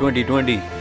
2020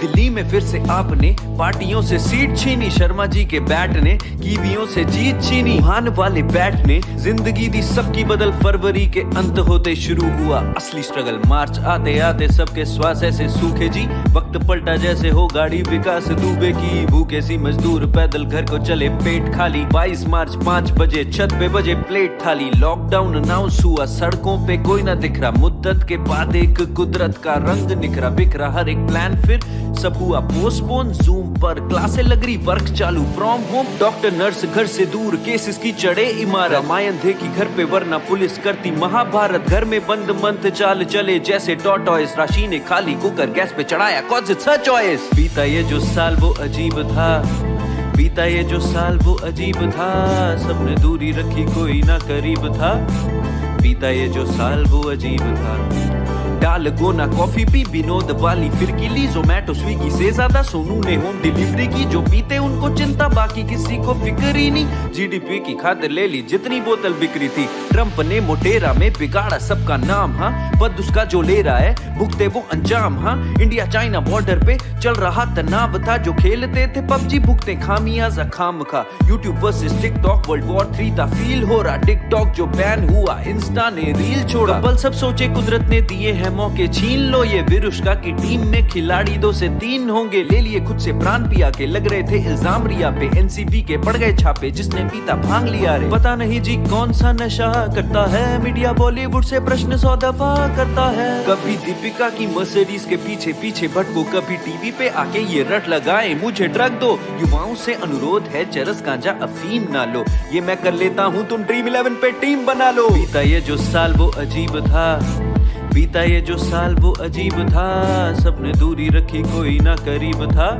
दिल्ली में फिर से आपने पार्टियों से सीट छीनी। शर्मा जी के बैट ने, कीवियों से जीत छीनी। हान वाले बैट ने ज़िंदगी दी सबकी बदल फरवरी के अंत होते शुरू हुआ। असली स्ट्रगल मार्च आते आते सबके श्वास ऐसे सूखे जी। वक्त पलटा जैसे हो गाड़ी विकास। दुबे की भूखे सी मजदूर पैदल घर को चले पेट खाली। 22 मार्च पाँच बजे छत पे बजे प्लेट थाली। लॉकडाउन अनाउंस हुआ, सड़कों पे कोई ना दिख रहा। मुद्दत के बाद एक कुदरत का रंग निखरा, बिखरा। हर एक प्लान फिर सब हुआ पोस्टपोन जूम पर क्लासे लग रही वर्क चालू फ्रॉम होम डॉक्टर नर्स घर से दूर केसेस की चढ़े इमारत। रामायण कि घर पे वरना पुलिस करती, महाभारत घर में बंद मंथ चाल चले, जैसे टॉटॉयस राशि ने खाली कुकर गैस पे चढ़ाया कौन सा चॉइस बीता ये जो साल वो अजीब था, बीता ये जो साल वो अजीब था, सबने दूरी रखी कोई ना करीब था। बीता ये जो साल वो अजीब था। डाल गोना कॉफ़ी पी विनोद वाली फिर की ली जोमेटो स्विगी से ज़्यादा सोनू ने होम डिलीवरी की जो पीते उनको चिंता बाकी किसी को फ़िक्र ही नहीं जीडीपी की खातिर ले ली जितनी बोतल बिक्री थी ट्रंप ने मोटेरा में बिगाड़ा सबका नाम हाँ बद उसका जो ले रहा है भुगते वो अंजाम हाँ इंडिया चाइना बॉर्डर पे चल रहा तनाव था जो खेलते थे पबजी भुगते खामियाजा खाम खा YouTube versus TikTok world war three था फील हो रहा टिकटॉक जो बैन हुआ इंस्टा ने रील छोड़ा बल सब सोचे कुदरत ने दिए हैं मौके छीन लो ये विरुष्का की टीम में खिलाड़ी दो से तीन होंगे। ले लिए खुद से प्राण पिया के लग रहे थे इल्ज़ाम रिया पे। एनसीबी के पड़ गए छापे, जिसने पीता भाँग लिया रे। पता नहीं जी कौन सा नशा करता है। मीडिया बॉलीवुड से प्रश्न सौ दफ़ा करता है। कभी दीपिका की मर्सिडीज के पीछे पीछे भटको, कभी टीवी पे आके ये रट लगाए, मुझे ड्रग दो। युवाओं से अनुरोध है, चरस गांजा अफीम ना लो। ये मैं कर लेता हूँ, तुम ड्रीम इलेवन पे टीम बना लो। बीता ये जो साल वो अजीब था। बीता ये जो साल वो अजीब था सबने दूरी रखी कोई ना करीब था।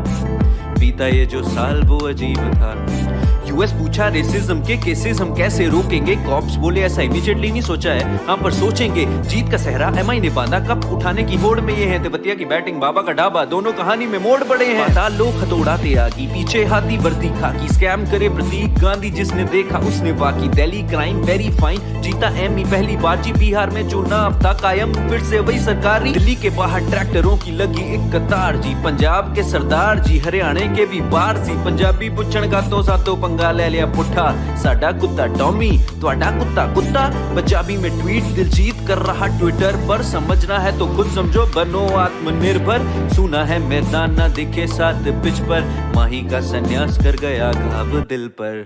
बीता ये जो साल वो अजीब था। यूएस पूछा रेसिज्म के केसेस हम कैसे रोकेंगे? कॉप्स बोले, ऐसा इमीडिएटली नहीं सोचा है। हाँ पर सोचेंगे, जीत का सहरा एमआई ने बांधा कप उठाने की होड़ में ये है? तिबतिया की बैटिंग बाबा का ढाबा, दोनों कहानी में मोड़ पड़े हैं। पाताल लोग हथौड़ाते आगी, पीछे हाथी वर्दी खाकी। स्कैम करे प्रतीक गांधी, जिसने देखा उसने वाकी दिल्ली क्राइम वेरी फाइन जीता एम पहली बार। जी बिहार में चुनाव था कायम, फिर से वही सरकारी। दिल्ली के बाहर ट्रैक्टरों की लगी एक कतार। जी पंजाब के सरदार, जी हरियाणा के भी बार। सी पंजाबी पुछण का तो सातो पंगा ਲੈ ਲਿਆ ਪੁੱਠਾ ਸਾਡਾ ਕੁੱਤਾ ਟੌਮੀ ਤੁਹਾਡਾ ਕੁੱਤਾ ਕੁੱਤਾ पंजाबी में ट्वीट दिलजीत कर रहा ट्विटर पर समझना है तो खुद समझो बनो आत्मनिर्भर सुना है मैदान ना दिखे साथ पिच पर माही का संन्यास कर गया घाव दिल पर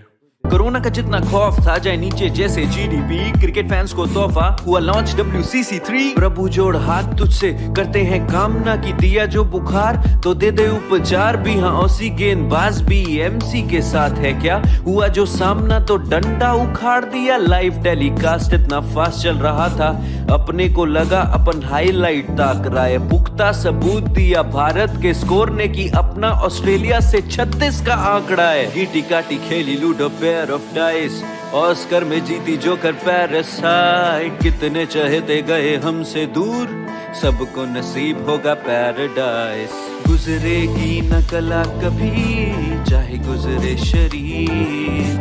कोरोना का जितना खौफ था, जाए नीचे जैसे जीडीपी क्रिकेट फैंस को तोहफा हुआ launch W C C three प्रभु जोड़ हाथ तुझसे करते हैं कामना की दिया जो बुखार। तो दे दे उपचार भी हाँ ओसी गेंदबाज भी एमसी के साथ है क्या? हुआ जो सामना तो डंडा उखाड़ दिया। लाइव टेलीकास्ट इतना फास्ट चल रहा था। अपने को लगा अपन हाईलाइट ताक रहा है पुख्ता सबूत दिया, भारत के स्कोर ने की अपना ऑस्ट्रेलिया से 36 का आंकड़ा है। गीटी काटी खेली ludo pair of dice Oscar में जीती जोकर पैरासाइट कितने चहेते गए हमसे दूर। सबको नसीब होगा पैराडाइस गुजरेगी न कला कभी, चाहे गुजरे शरीर।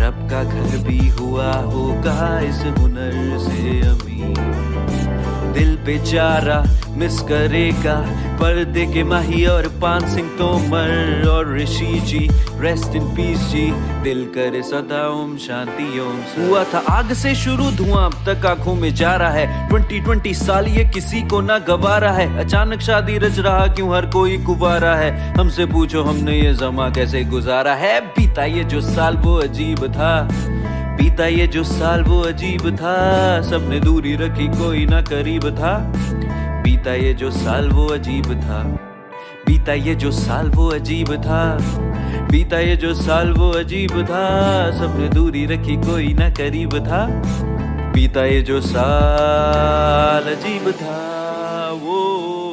रब का घर भी हुआ होगा इस हुनर से अमीर। बेचारा मिस करेगा। पर्दे के माही और पान सिंह तोमर और ऋषि जी रेस्ट इन पीस जी। दिल करे सदा ओम शांति ओम। हुआ था आग से शुरू, धुआँ अब तक आँखों में जा रहा है। 2020 साल ये किसी को ना गवारा है। अचानक शादी रच रहा क्यों हर कोई कुवारा है? हमसे पूछो हमने ये जमा कैसे गुजारा है? बीता ये जो साल वो अजीब था। बीता ये जो साल वो अजीब था, सबने दूरी रखी कोई ना करीब था। बीता ये जो साल वो अजीब था, बीता ये जो साल वो अजीब था, बीता ये जो साल वो अजीब था, सबने दूरी रखी कोई ना करीब था। बीता ये जो साल अजीब था, वो